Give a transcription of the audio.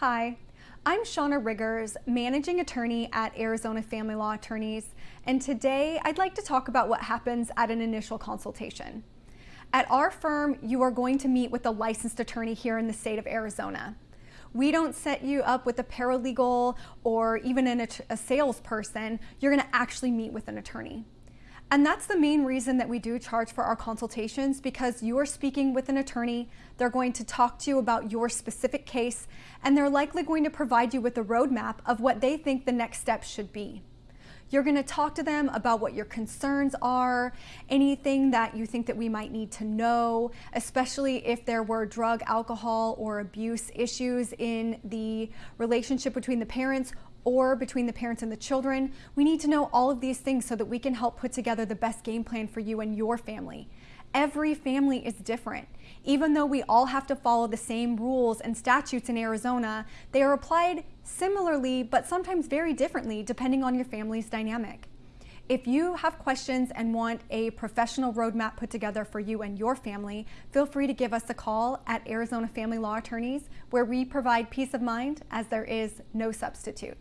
Hi, I'm Shauna Riggers, Managing Attorney at Arizona Family Law Attorneys, and today I'd like to talk about what happens at an initial consultation. At our firm, you are going to meet with a licensed attorney here in the state of Arizona. We don't set you up with a paralegal or even an, a salesperson. You're going to actually meet with an attorney. And that's the main reason that we do charge for our consultations because you are speaking with an attorney, they're going to talk to you about your specific case, and they're likely going to provide you with a roadmap of what they think the next steps should be. You're going to talk to them about what your concerns are, anything that you think that we might need to know, especially if there were drug, alcohol, or abuse issues in the relationship between the parents or between the parents and the children. We need to know all of these things so that we can help put together the best game plan for you and your family. Every family is different. Even though we all have to follow the same rules and statutes in Arizona, they are applied similarly but sometimes very differently depending on your family's dynamic. If you have questions and want a professional roadmap put together for you and your family, feel free to give us a call at Arizona Family Law Attorneys where we provide peace of mind as there is no substitute.